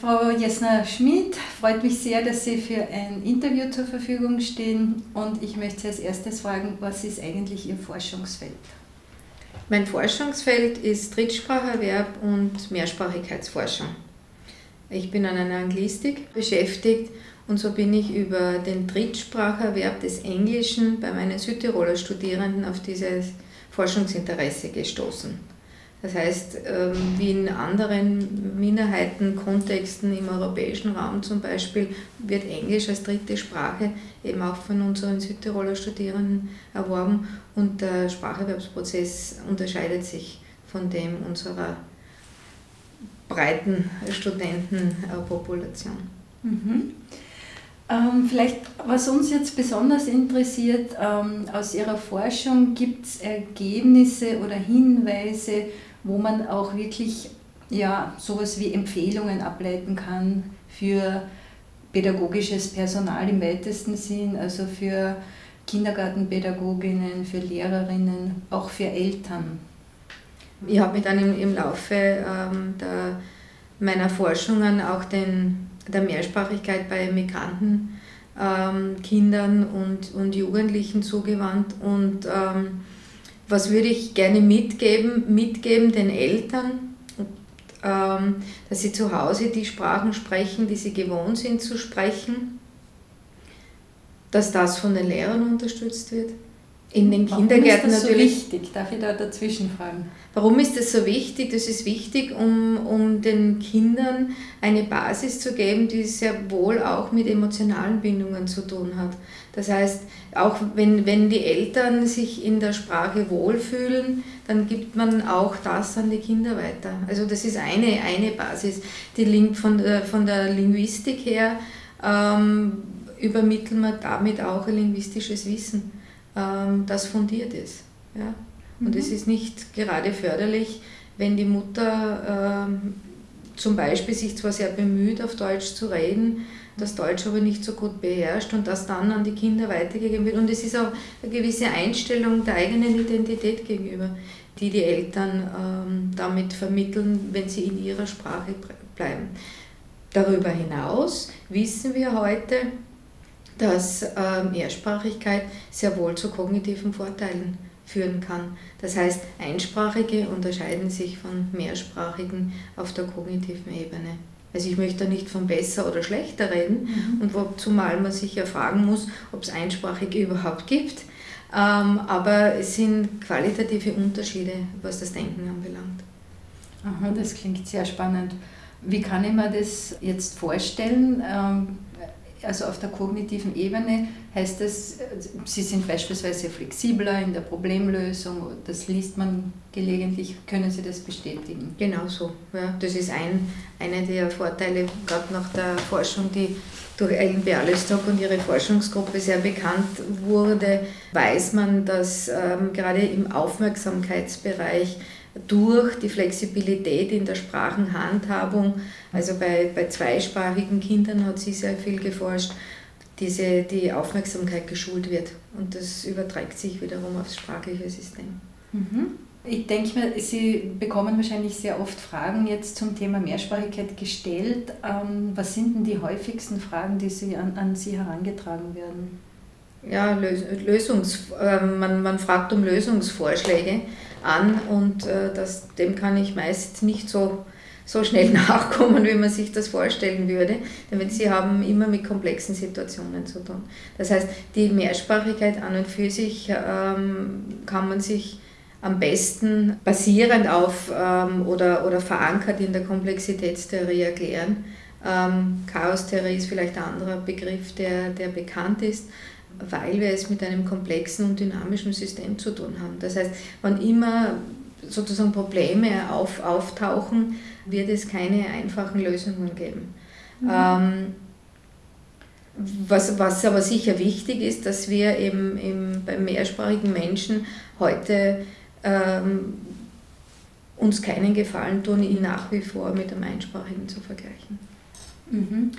Frau Jesner-Schmid, freut mich sehr, dass Sie für ein Interview zur Verfügung stehen und ich möchte Sie als erstes fragen, was ist eigentlich Ihr Forschungsfeld? Mein Forschungsfeld ist Drittspracherwerb und Mehrsprachigkeitsforschung. Ich bin an einer Anglistik beschäftigt und so bin ich über den Drittspracherwerb des Englischen bei meinen Südtiroler Studierenden auf dieses Forschungsinteresse gestoßen. Das heißt, ähm, wie in anderen Minderheitenkontexten im europäischen Raum zum Beispiel, wird Englisch als dritte Sprache eben auch von unseren Südtiroler Studierenden erworben und der Spracherwerbsprozess unterscheidet sich von dem unserer breiten Studentenpopulation. Mhm. Ähm, vielleicht, was uns jetzt besonders interessiert, ähm, aus Ihrer Forschung gibt es Ergebnisse oder Hinweise, wo man auch wirklich ja, sowas wie Empfehlungen ableiten kann für pädagogisches Personal im weitesten Sinn, also für Kindergartenpädagoginnen, für Lehrerinnen, auch für Eltern. Ich habe mich dann im, im Laufe ähm, der, meiner Forschungen auch den, der Mehrsprachigkeit bei Migranten, ähm, Kindern und, und Jugendlichen zugewandt und ähm, was würde ich gerne mitgeben? Mitgeben den Eltern, ähm, dass sie zu Hause die Sprachen sprechen, die sie gewohnt sind zu sprechen, dass das von den Lehrern unterstützt wird in den Warum Kindergärten ist das natürlich. So wichtig? Darf ich da dazwischen fragen? Warum ist das so wichtig? Das ist wichtig, um, um den Kindern eine Basis zu geben, die sehr wohl auch mit emotionalen Bindungen zu tun hat. Das heißt, auch wenn, wenn die Eltern sich in der Sprache wohlfühlen, dann gibt man auch das an die Kinder weiter. Also das ist eine, eine Basis. Die linkt von der, von der Linguistik her ähm, übermitteln wir damit auch ein linguistisches Wissen das fundiert ist. Ja? Und mhm. es ist nicht gerade förderlich, wenn die Mutter ähm, zum Beispiel sich zwar sehr bemüht, auf Deutsch zu reden, das Deutsch aber nicht so gut beherrscht und das dann an die Kinder weitergegeben wird. Und es ist auch eine gewisse Einstellung der eigenen Identität gegenüber, die die Eltern ähm, damit vermitteln, wenn sie in ihrer Sprache bleiben. Darüber hinaus wissen wir heute, dass ähm, Mehrsprachigkeit sehr wohl zu kognitiven Vorteilen führen kann. Das heißt, Einsprachige unterscheiden sich von Mehrsprachigen auf der kognitiven Ebene. Also ich möchte da nicht von besser oder schlechter reden, mhm. und wo, zumal man sich ja fragen muss, ob es Einsprachige überhaupt gibt. Ähm, aber es sind qualitative Unterschiede, was das Denken anbelangt. Aha, das klingt sehr spannend. Wie kann ich mir das jetzt vorstellen? Ähm, also auf der kognitiven Ebene heißt das, Sie sind beispielsweise flexibler in der Problemlösung, das liest man gelegentlich, können Sie das bestätigen? Genau so, ja. Das ist ein, einer der Vorteile, gerade nach der Forschung, die durch Ellen Bialystok und ihre Forschungsgruppe sehr bekannt wurde, weiß man, dass ähm, gerade im Aufmerksamkeitsbereich durch die Flexibilität in der Sprachenhandhabung, also bei, bei zweisprachigen Kindern hat sie sehr viel geforscht, diese, die Aufmerksamkeit geschult wird. Und das überträgt sich wiederum aufs sprachliche System. Mhm. Ich denke mir, Sie bekommen wahrscheinlich sehr oft Fragen jetzt zum Thema Mehrsprachigkeit gestellt. Ähm, was sind denn die häufigsten Fragen, die Sie an, an Sie herangetragen werden? Ja, Lösungs, äh, man, man fragt um Lösungsvorschläge an und äh, das, dem kann ich meist nicht so, so schnell nachkommen, wie man sich das vorstellen würde, denn sie haben immer mit komplexen Situationen zu tun. Das heißt, die Mehrsprachigkeit an und für sich ähm, kann man sich am besten basierend auf ähm, oder, oder verankert in der Komplexitätstheorie erklären. Ähm, Chaostheorie ist vielleicht ein anderer Begriff, der, der bekannt ist weil wir es mit einem komplexen und dynamischen System zu tun haben. Das heißt, wann immer sozusagen Probleme auf, auftauchen, wird es keine einfachen Lösungen geben. Mhm. Ähm, was, was aber sicher wichtig ist, dass wir eben, eben beim mehrsprachigen Menschen heute ähm, uns keinen Gefallen tun, ihn nach wie vor mit einem einsprachigen zu vergleichen. Mhm.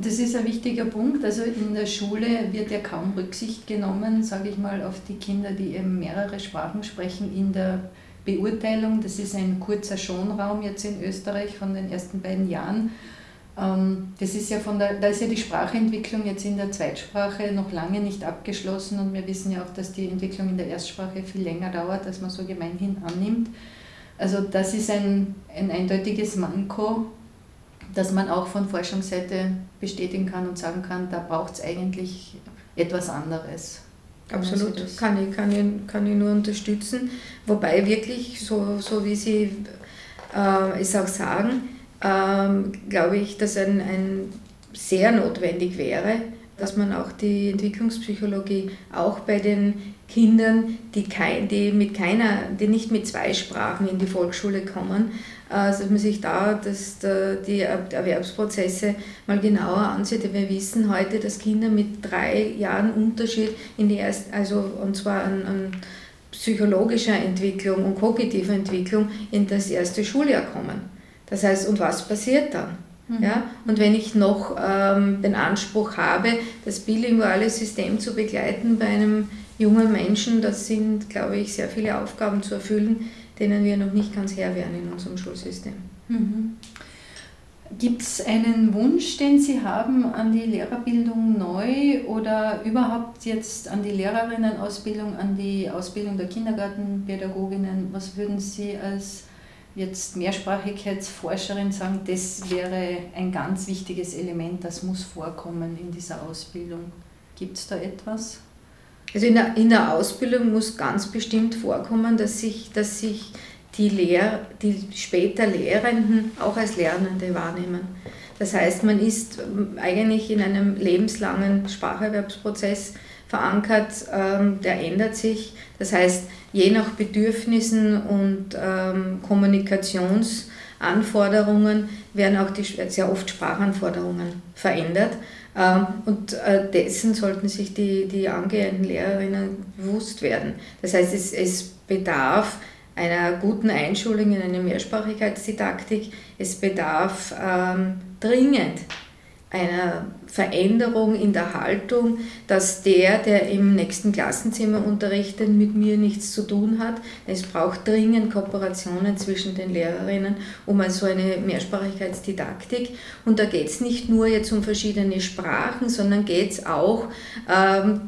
Das ist ein wichtiger Punkt. Also in der Schule wird ja kaum Rücksicht genommen, sage ich mal, auf die Kinder, die eben mehrere Sprachen sprechen in der Beurteilung. Das ist ein kurzer Schonraum jetzt in Österreich von den ersten beiden Jahren. Ähm, das ist ja von der, da ist ja die Sprachentwicklung jetzt in der Zweitsprache noch lange nicht abgeschlossen und wir wissen ja auch, dass die Entwicklung in der Erstsprache viel länger dauert, als man so gemeinhin annimmt. Also das ist ein, ein eindeutiges Manko, das man auch von Forschungsseite bestätigen kann und sagen kann, da braucht es eigentlich etwas anderes. Absolut, kann ich, kann, ich, kann ich nur unterstützen. Wobei wirklich, so, so wie Sie äh, es auch sagen, ähm, glaube ich, dass ein, ein sehr notwendig wäre, dass man auch die Entwicklungspsychologie auch bei den Kindern, die, kein, die, mit keiner, die nicht mit zwei Sprachen in die Volksschule kommen, dass man sich da dass die Erwerbsprozesse mal genauer ansieht. Wir wissen heute, dass Kinder mit drei Jahren Unterschied in die erste, also und zwar an, an psychologischer Entwicklung und kognitiver Entwicklung in das erste Schuljahr kommen. Das heißt, und was passiert dann? Mhm. Ja? Und wenn ich noch ähm, den Anspruch habe, das bilinguale System zu begleiten bei einem jungen Menschen, das sind, glaube ich, sehr viele Aufgaben zu erfüllen, denen wir noch nicht ganz Herr werden in unserem Schulsystem. Mhm. Gibt es einen Wunsch, den Sie haben an die Lehrerbildung neu oder überhaupt jetzt an die Lehrerinnenausbildung, an die Ausbildung der Kindergartenpädagoginnen? Was würden Sie als jetzt Mehrsprachigkeitsforscherin sagen, das wäre ein ganz wichtiges Element, das muss vorkommen in dieser Ausbildung? Gibt es da etwas? Also in der, in der Ausbildung muss ganz bestimmt vorkommen, dass sich, dass sich die, Lehr-, die später Lehrenden auch als Lernende wahrnehmen. Das heißt, man ist ähm, eigentlich in einem lebenslangen Spracherwerbsprozess verankert, ähm, der ändert sich. Das heißt, je nach Bedürfnissen und ähm, Kommunikationsanforderungen werden auch die, sehr oft Sprachanforderungen verändert. Ähm, und äh, dessen sollten sich die, die angehenden Lehrerinnen bewusst werden. Das heißt, es, es bedarf einer guten Einschulung in eine Mehrsprachigkeitsdidaktik. Es bedarf ähm, dringend einer Veränderung in der Haltung, dass der, der im nächsten Klassenzimmer unterrichtet, mit mir nichts zu tun hat. Es braucht dringend Kooperationen zwischen den Lehrerinnen um also eine Mehrsprachigkeitsdidaktik. Und da geht es nicht nur jetzt um verschiedene Sprachen, sondern geht es auch ähm,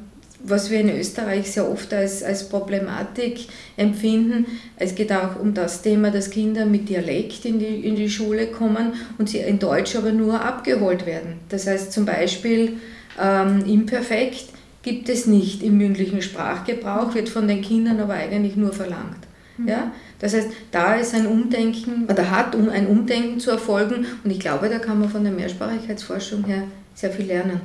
was wir in Österreich sehr oft als, als Problematik empfinden. Es geht auch um das Thema, dass Kinder mit Dialekt in die, in die Schule kommen und sie in Deutsch aber nur abgeholt werden. Das heißt zum Beispiel ähm, imperfekt gibt es nicht im mündlichen Sprachgebrauch, wird von den Kindern aber eigentlich nur verlangt. Mhm. Ja? Das heißt, da ist ein Umdenken, oder hat um ein Umdenken zu erfolgen und ich glaube, da kann man von der Mehrsprachigkeitsforschung her sehr viel lernen.